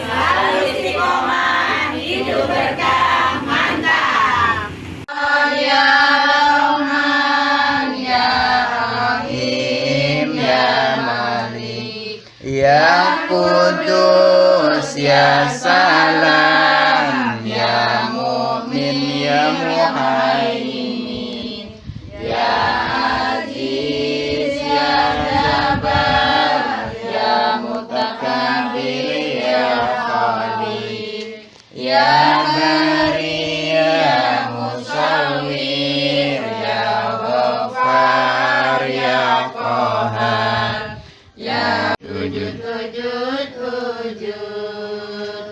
Selalu istiqomah, hidup berkah, mantap. Ya Rahman, Ya Rahim, Ya Malik, Ya Kudus, Ya Salam, Ya Mu'min, Ya Muhaimin, Ya Bari, Ya Musawir, Ya Ghaffar, Ya Qahar, Ya Wujud, Wujud, Wujud,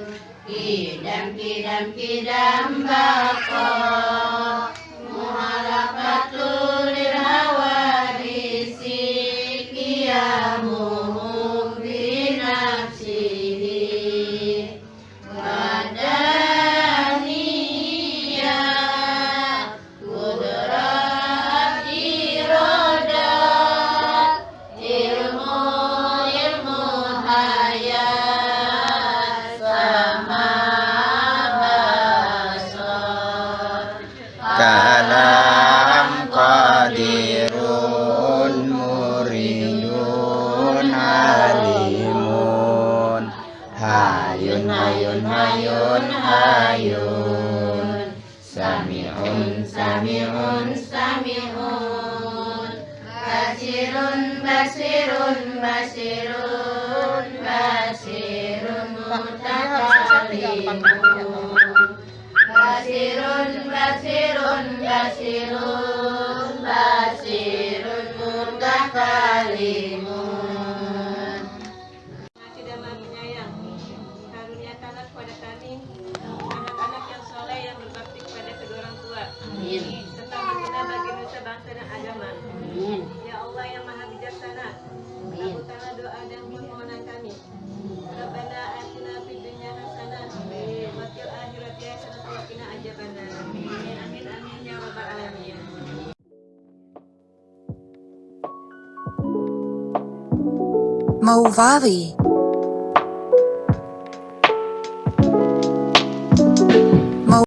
Kidam, Kidam, Kidam, Bako, kalam qadirun muridun halimun. Hayun hayun hayun hayun. Sami'un sami'un sami'un. Basirun basirun basirun Ave Moldavie